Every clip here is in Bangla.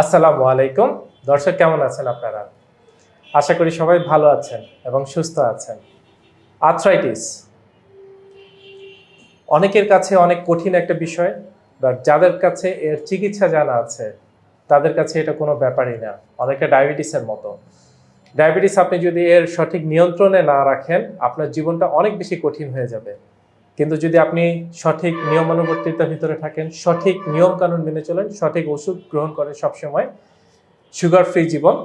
আসসালামু আলাইকুম। দর্শক, কেমন আছেন আপনারা? আশা করি সবাই ভালো আছেন এবং সুস্থ আছেন। আর্থ্রাইটিস অনেকের কাছে অনেক কঠিন একটা বিষয় বাট যাদের কাছে এর চিকিৎসা জানা আছে, তাদের কাছে এটা কোনো ব্যাপারই না। অনেকটা ডায়াবেটিসের মতো। ডায়াবেটিস আপনি যদি এর সঠিক নিয়ন্ত্রণে না রাখেন, আপনার জীবনটা অনেক বেশি কঠিন হয়ে যাবে। কিন্তু যদি আপনি সঠিক নিয়মানুবর্তিতার ভিতরে থাকেন, সঠিক নিয়ম কানুন মেনে চলেন, সঠিক ওষুধ গ্রহণ করেন সবসময় সুগার ফ্রি জীবন,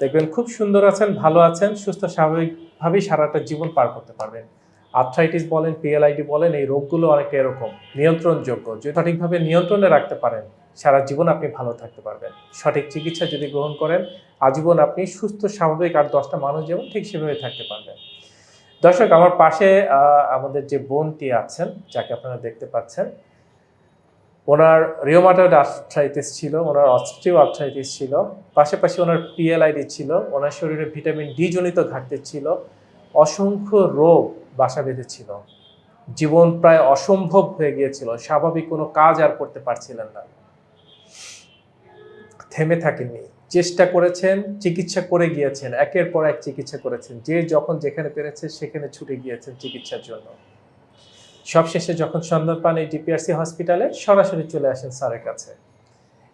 দেখবেন খুব সুন্দর আছেন, ভালো আছেন, সুস্থ স্বাভাবিকভাবেই সারাটা জীবন পার করতে পারবেন। আর্থ্রাইটিস বলেন, পিএলআইডি বলেন, এই রোগগুলো অনেকটা এরকম, নিয়ন্ত্রণযোগ্য। যদি সঠিকভাবে নিয়ন্ত্রণে রাখতে পারেন, সারা জীবন আপনি ভালো থাকতে পারবেন। সঠিক চিকিৎসা যদি গ্রহণ করেন, আজীবন আপনি সুস্থ, স্বাভাবিক আর দশটা মানুষ যেমন ঠিক সেভাবে থাকতে পারবেন। দর্শক, আমার পাশে আমাদের যে বোনটি আছেন, যাকে আপনারা দেখতে পাচ্ছেন, ওনার রিওমাটয়েড আর্থ্রাইটিস ছিল, ওনার অস্ট্রিও আর্থ্রাইটিস ছিল, পাশাপাশি ওনার পিএলআইডি ছিল, ওনার শরীরে ভিটামিন ডি জনিত ঘাটতি ছিল, অসংখ্য রোগ বাসা বেঁধেছিল জীবন প্রায় অসম্ভব হয়ে গিয়েছিল, স্বাভাবিক কোনো কাজ আর করতে পারছিলেন না। থেমে থাকেননি। চেষ্টা করেছেন, চিকিৎসা করে গিয়েছেন। একের পর এক চিকিৎসা করেছেন। যে যখন যেখানে পেরেছে, সেখানে ছুটে গিয়েছেন চিকিৎসার জন্য। সবশেষে যখন সন্ধান পান এই ডিপিআরসি হসপিটালে, সরাসরি চলে আসেন স্যারের কাছে।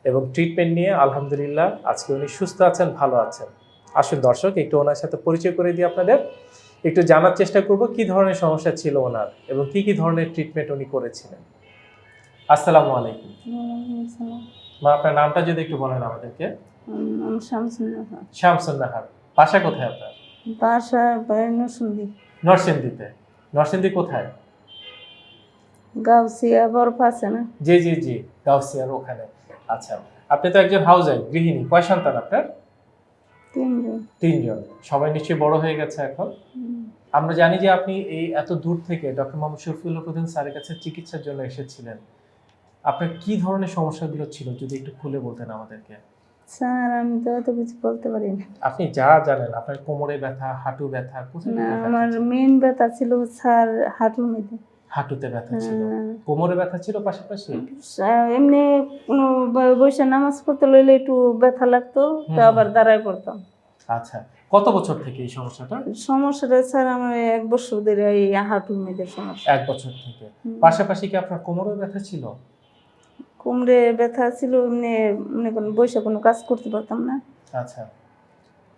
এবং ট্রিটমেন্ট নিয়ে আলহামদুলিল্লাহ আজকে উনি সুস্থ আছেন, ভালো আছেন। আসুন দর্শক, একটু ওনার সাথে পরিচয় করে দিই আপনাদের। একটু জানার চেষ্টা করব কি ধরনের সমস্যা ছিল ওনার এবং কি কি ধরনের ট্রিটমেন্ট উনি করেছিলেন। আসসালামু আলাইকুম। মা আপনার নামটা যদি একটু বলেন আমাদেরকে। নাহার। বাসা কোথায় আপনার? বাসা নরসিংদীতে। নরসিংদী কোথায়? গাউসিয়া বরফ আছে না? জি জি জি গাউসিয়ার ওখানে। আচ্ছা আপনি তো একজন হাউস ওয়াইফ গৃহিণী। কয় সন্তান আপনার? তিনজন। তিনজন। সবাই নিশ্চয়ই বড় হয়ে গেছে এখন। আমরা জানি যে আপনি এই এত দূর থেকে ডক্টর মোহাম্মদ শফিউল্লাহ প্রধান স্যারের কাছে চিকিৎসার জন্য এসেছিলেন। আপনার কি ধরনের সমস্যাগুলো ছিল যদি একটু খুলে বলতেন আমাদেরকে? স্যার আমি তো অত কিছু বলতে পারি না। আপনি যা জানেন আপনার কোমরে ব্যথা হাঁটু ব্যথা কোথায় না ব্যথা আমার ছিল? মেন ব্যথা ছিল স্যার হাঁটুর মধ্যে। হাঁটুতে ব্যথা ছিল? হ্যাঁ। কোমরে ব্যথা ছিল পাশাপাশি? এমনি কোনো ব- বসে নামাজ পড়তে লইলে একটু ব্যথা লাগতো তো হুম। আবার দাঁড়ায় পড়তাম। আচ্ছা কত বছর থেকে এই সমস্যাটা? সমস্যাটা স্যার আমার এক বছর ধরে এই হাঁটুর মধ্যে সমস্যা। এক বছর থেকে। হুম। পাশাপাশি কি আপনার কোমরে ব্যথা ছিল? কোমরে ব্যথা ছিল এমনি মনে করেন বসে কোনো কাজ করতে পারতাম না। আচ্ছা।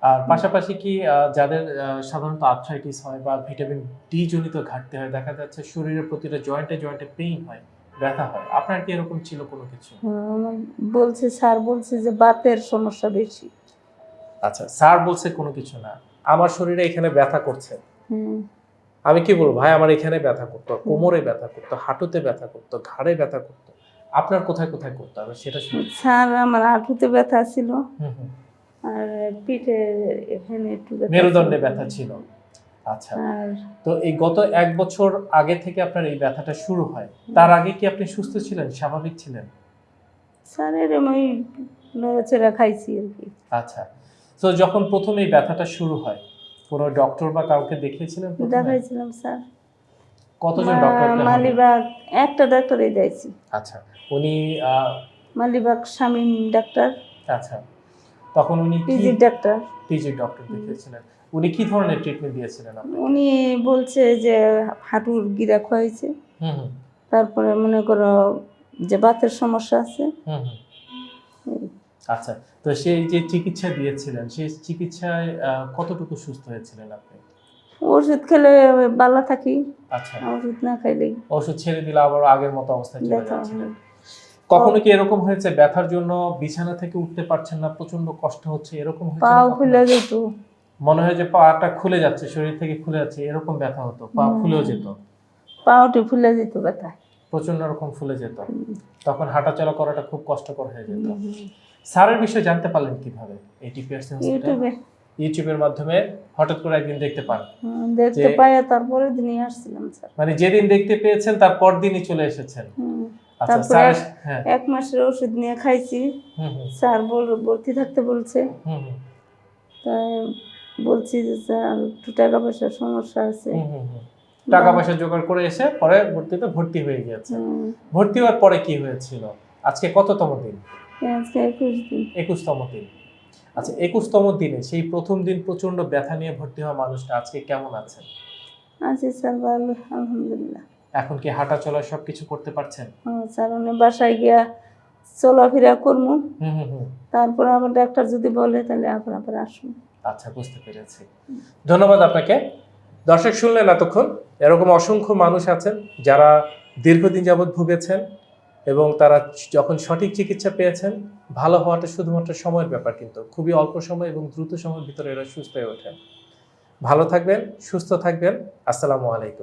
আর পাশাপাশি কি যাদের সাধারণত আর্থ্রাইটিস হয় বা ভিটামিন ডি জনিত ঘাটতি হয় দেখা যাচ্ছে শরীরের প্রতিটা জয়েন্টে জয়েন্টে পেইন হয় ব্যথা হয় আপনার কি এরকম ছিল কোনো কিছু? বলছে স্যার বলছে যে বাতের সমস্যা বেশি। আচ্ছা স্যার বলছে কোনো কিছু না। আমার শরীরে এখানে ব্যথা করছে। হুম। আমি কি বলব ভাই আমার এখানে ব্যথা করতো কোমরে ব্যথা করতো হাঁটুতে ব্যথা করতো ঘাড়ে ব্যথা করতো। আপনার কোথায় কোথায় করতে হবে সেটা শুনি। স্যার আমার হাঁটুতে ব্যথা ছিল। হুম হুম। আর পিঠে এখানে একটু ব্যথা মেরুদণ্ডে। ব্যথা ছিল। আচ্ছা। তো এই গত এক বছর আগে থেকে আপনার এই ব্যথাটা শুরু হয়। তার আগে কি আপনি সুস্থ ছিলেন স্বাভাবিক ছিলেন? স্যার এরম ওই নড়াচড়া খাইছি আর কি। আচ্ছা। তো যখন প্রথম এই ব্যথাটা শুরু হয় কোনো ডক্টর বা কাউকে দেখিয়েছিলেন? দেখাইছিলাম স্যার। কতজন ডক্টর মালিবাগ একটা ডাক্তারই দিয়েছি আচ্ছা উনি মালিবাগ শামীম ডাক্তার। আচ্ছা তখন উনি পিজি ডাক্তার। পিজি ডক্টর দেখিয়েছিলেন। উনি কি ধরনের ট্রিটমেন্ট দিয়েছিলেন আপনি উনি বলছে যে হাঁটুর গিরা খয়েছে হুম হুম। তারপরে মনে করো যে বাতের সমস্যা আছে। হুম। আচ্ছা তো সেই যে চিকিৎসা দিয়েছিলেন সেই চিকিৎসায় কতটুকু সুস্থ হয়েছিলেন আপনি? ওষুধ খেলে ভালো থাকি আচ্ছা। ওষুধ না খাইলেই। ওষুধ ছেড়ে দিলে আবার আগের মতো অবস্থায় চলে যাচ্ছিলেন কখনো কি এরকম হয়েছে ব্যথার জন্য বিছানা থেকে উঠতে পারছেন না প্রচণ্ড কষ্ট হচ্ছে এরকম হয়েছে পাও খুলে যেত। মনে হয় যে পাটা খুলে যাচ্ছে শরীর থেকে খুলে যাচ্ছে এরকম ব্যথা হতো পা। ফুলেও যেত? পাওটি ফুলে যেত ব্যথা। প্রচণ্ড রকম ফুলে যেত। তখন হাঁটাচলা করাটা খুব কষ্টকর হয়ে যেত। স্যারের বিষয়ে জানতে পারলেন কীভাবে? এই টিপিআরসি হসপিটাল ইউটিউবে। ইউটিউবের মাধ্যমে হঠাৎ করে একদিন দেখতে পান। দেখতে পাই তারপরে দিনই আসছিলাম স্যার। মানে যেদিন দেখতে পেয়েছেন তার পর দিনই চলে এসেছেন। আচ্ছা তারপরে এক- হ্যাঁ। মাসের ওষুধ নিয়ে খাইছি। স্যার বল ভর্তি থাকতে বলছে। তাই বলছি যে স্যার একটু টাকা পয়সার সমস্যা আছে। টাকা পয়সা জোগাড় করে এসে পরে ভর্তিতে ভর্তি হয়ে গিয়েছে ভর্তি হওয়ার পরে কি হয়েছিল? আজকে কততম দিন? আজকে একুশ দিন। একুশতম দিন। আচ্ছা একুশতম দিনে সেই প্রথম দিন প্রচণ্ড ব্যথা নিয়ে ভর্তি হওয়া মানুষটা আজকে কেমন আছেন? আছি স্যার ভালো আলহামদুলিল্লাহ। এখন কি হাঁটা চলা সবকিছু করতে পারছেন? স্যার উনি বাসায় গিয়া চলাফেরা করব হুম হুম হুম। তারপর আবার ডাক্তার যদি বলে তাহলে আবার আবার আসুন আচ্ছা বুঝতে পেরেছি। ধন্যবাদ আপনাকে। দর্শক শুনলেন এতক্ষণ এরকম অসংখ্য মানুষ আছেন যারা দীর্ঘদিন যাবৎ ভুগেছেন। এবং তারা যখন সঠিক চিকিৎসা পেয়েছেন, ভালো হওয়াটা শুধুমাত্র সময়ের ব্যাপার কিন্তু। খুবই অল্প সময় এবং দ্রুত সময়ের ভিতরে এরা সুস্থ হয়ে ওঠেন। ভালো থাকবেন, সুস্থ থাকবেন। আসসালামু আলাইকুম।